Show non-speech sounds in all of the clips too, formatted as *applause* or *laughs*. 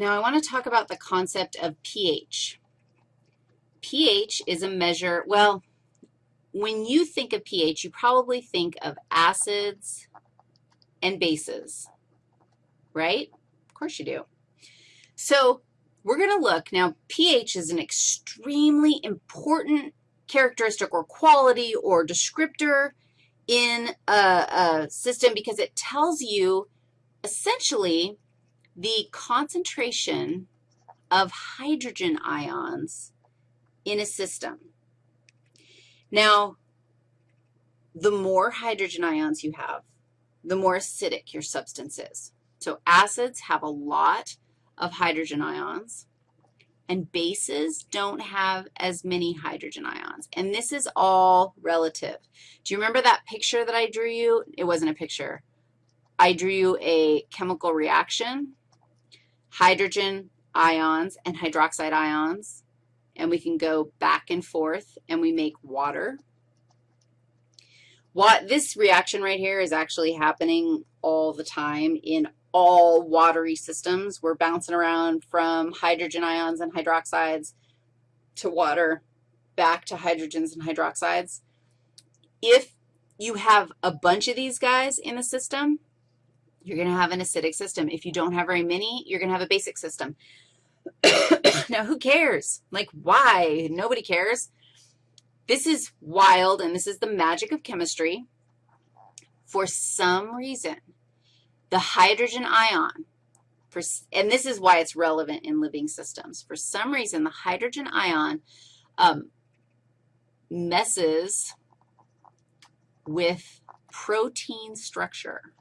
Now I want to talk about the concept of pH. pH is a measure, well, when you think of pH, you probably think of acids and bases, right? Of course you do. So we're going to look, now pH is an extremely important characteristic or quality or descriptor in a, a system because it tells you essentially the concentration of hydrogen ions in a system. Now, the more hydrogen ions you have, the more acidic your substance is. So acids have a lot of hydrogen ions, and bases don't have as many hydrogen ions. And this is all relative. Do you remember that picture that I drew you? It wasn't a picture. I drew you a chemical reaction, hydrogen ions and hydroxide ions, and we can go back and forth, and we make water. What, this reaction right here is actually happening all the time in all watery systems. We're bouncing around from hydrogen ions and hydroxides to water, back to hydrogens and hydroxides. If you have a bunch of these guys in a system, you're going to have an acidic system. If you don't have very many, you're going to have a basic system. *coughs* now, who cares? Like, why? Nobody cares. This is wild, and this is the magic of chemistry. For some reason, the hydrogen ion, for, and this is why it's relevant in living systems. For some reason, the hydrogen ion um, messes with protein structure.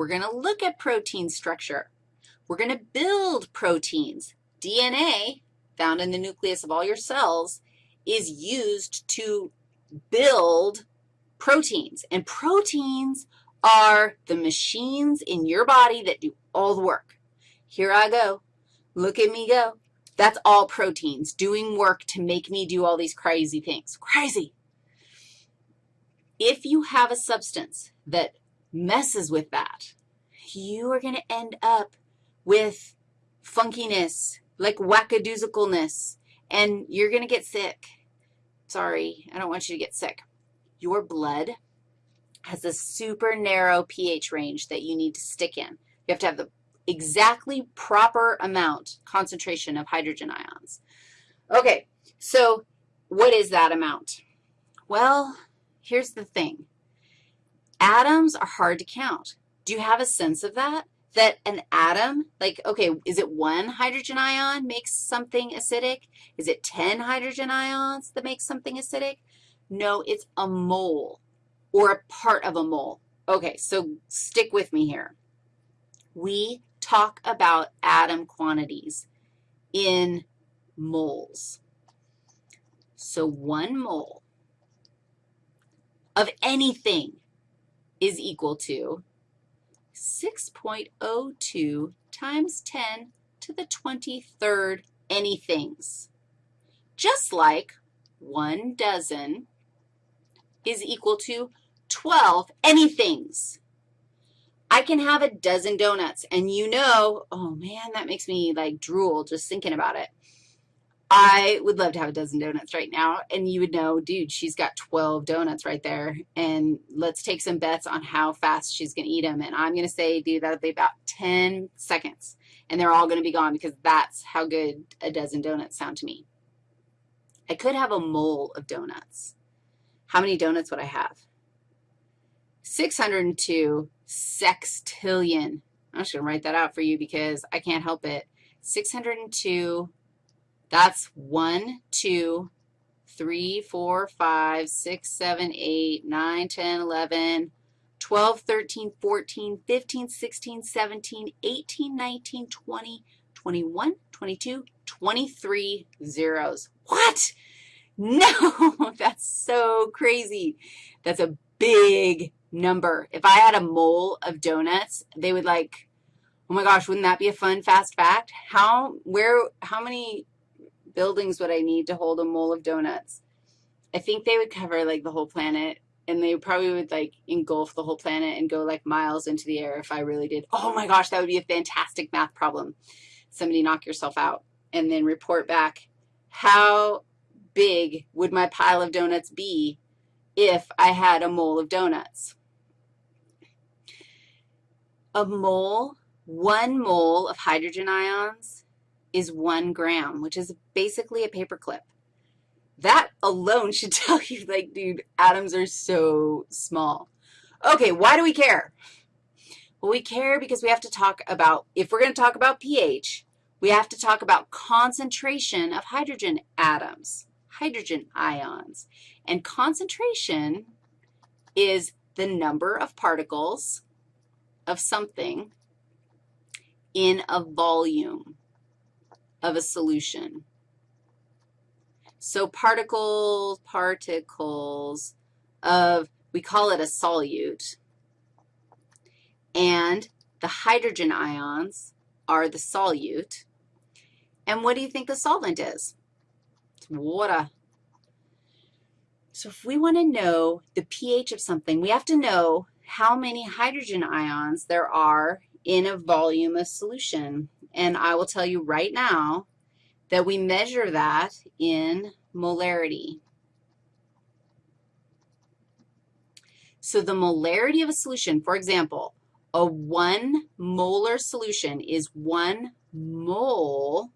We're going to look at protein structure. We're going to build proteins. DNA, found in the nucleus of all your cells, is used to build proteins. And proteins are the machines in your body that do all the work. Here I go. Look at me go. That's all proteins doing work to make me do all these crazy things. Crazy. If you have a substance that messes with that, you are going to end up with funkiness, like wackadoozicalness, and you're going to get sick. Sorry, I don't want you to get sick. Your blood has a super narrow pH range that you need to stick in. You have to have the exactly proper amount, concentration of hydrogen ions. Okay, so what is that amount? Well, here's the thing. Atoms are hard to count. Do you have a sense of that? That an atom, like, okay, is it one hydrogen ion makes something acidic? Is it 10 hydrogen ions that makes something acidic? No, it's a mole or a part of a mole. Okay, so stick with me here. We talk about atom quantities in moles. So one mole of anything is equal to 6.02 times 10 to the 23rd anythings, just like one dozen is equal to 12 anythings. I can have a dozen donuts, and you know, oh, man, that makes me, like, drool just thinking about it. I would love to have a dozen donuts right now, and you would know, dude, she's got 12 donuts right there, and let's take some bets on how fast she's going to eat them. And I'm going to say, dude, that'll be about 10 seconds, and they're all going to be gone because that's how good a dozen donuts sound to me. I could have a mole of donuts. How many donuts would I have? 602 sextillion. I'm just going to write that out for you because I can't help it. 602 that's 1, 2, 3, 4, 5, 6, 7, 8, 9, 10, 11, 12, 13, 14, 15, 16, 17, 18, 19, 20, 21, 22, 23 zeros. What? *laughs* No, that's so crazy. That's a big number. If I had a mole of donuts, they would like, oh my gosh, wouldn't that be a fun fast fact? How, where, how many buildings would I need to hold a mole of donuts? I think they would cover like the whole planet and they probably would like engulf the whole planet and go like miles into the air if I really did. Oh my gosh, that would be a fantastic math problem. Somebody knock yourself out and then report back how big would my pile of donuts be if I had a mole of donuts. A mole, one mole of hydrogen ions is one gram, which is basically a paperclip. That alone *laughs* should tell you, like, dude, atoms are so small. Okay, why do we care? Well, we care because we have to talk about, if we're going to talk about pH, we have to talk about concentration of hydrogen atoms, hydrogen ions. And concentration is the number of particles of something in a volume of a solution. So particles, particles of, we call it a solute, and the hydrogen ions are the solute. And what do you think the solvent is? It's water. So if we want to know the pH of something, we have to know how many hydrogen ions there are in a volume of solution. And I will tell you right now that we measure that in molarity. So the molarity of a solution, for example, a 1 molar solution is 1 mole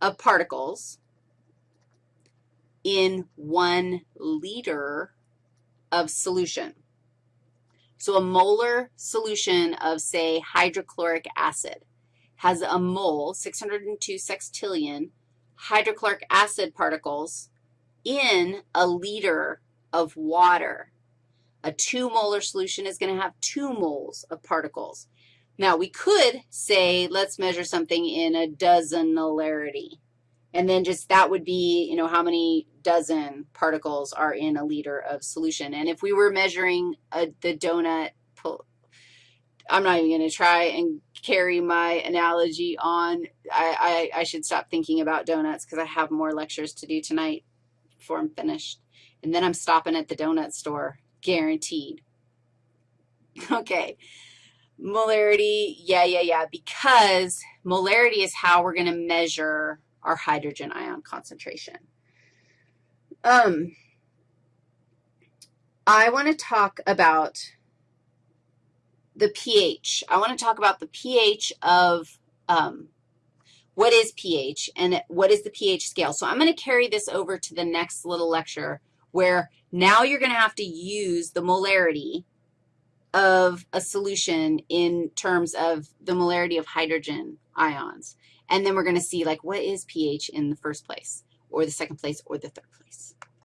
of particles in 1 liter of solution. So a molar solution of, say, hydrochloric acid has a mole, 602 sextillion, hydrochloric acid particles in a liter of water. A 2 molar solution is going to have 2 moles of particles. Now, we could say let's measure something in a dozen molarity. And then just that would be, you know, how many dozen particles are in a liter of solution. And if we were measuring a, the donut, I'm not even going to try and carry my analogy on. I, I, I should stop thinking about donuts because I have more lectures to do tonight before I'm finished. And then I'm stopping at the donut store, guaranteed. *laughs* Okay, molarity, yeah, yeah, yeah, because molarity is how we're going to measure our hydrogen ion concentration. Um, I want to talk about the pH. I want to talk about the pH of um, what is pH and what is the pH scale. So I'm going to carry this over to the next little lecture where now you're going to have to use the molarity of a solution in terms of the molarity of hydrogen ions. And then we're going to see, like, what is pH in the first place or the second place or the third place.